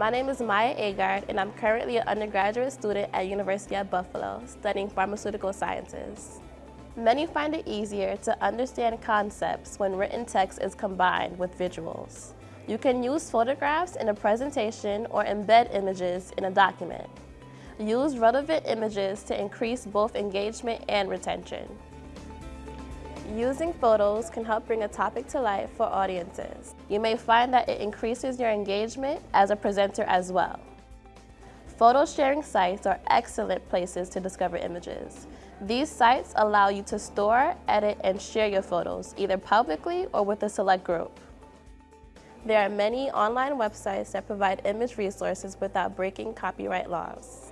My name is Maya Agard, and I'm currently an undergraduate student at University of Buffalo, studying pharmaceutical sciences. Many find it easier to understand concepts when written text is combined with visuals. You can use photographs in a presentation or embed images in a document. Use relevant images to increase both engagement and retention. Using photos can help bring a topic to life for audiences. You may find that it increases your engagement as a presenter as well. Photo sharing sites are excellent places to discover images. These sites allow you to store, edit, and share your photos, either publicly or with a select group. There are many online websites that provide image resources without breaking copyright laws.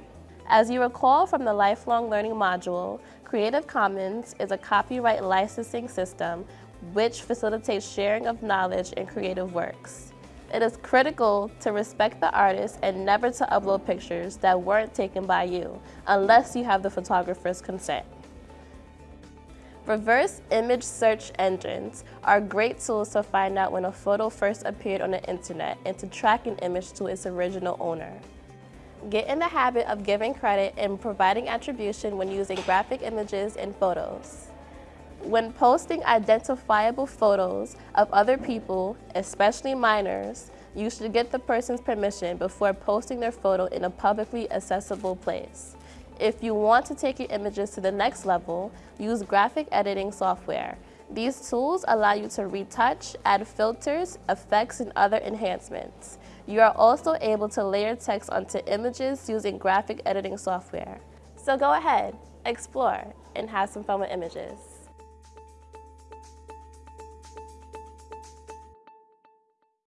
As you recall from the Lifelong Learning module, Creative Commons is a copyright licensing system which facilitates sharing of knowledge and creative works. It is critical to respect the artist and never to upload pictures that weren't taken by you, unless you have the photographer's consent. Reverse image search engines are great tools to find out when a photo first appeared on the internet and to track an image to its original owner. Get in the habit of giving credit and providing attribution when using graphic images and photos. When posting identifiable photos of other people, especially minors, you should get the person's permission before posting their photo in a publicly accessible place. If you want to take your images to the next level, use graphic editing software. These tools allow you to retouch, add filters, effects, and other enhancements. You are also able to layer text onto images using graphic editing software. So go ahead, explore, and have some fun with images.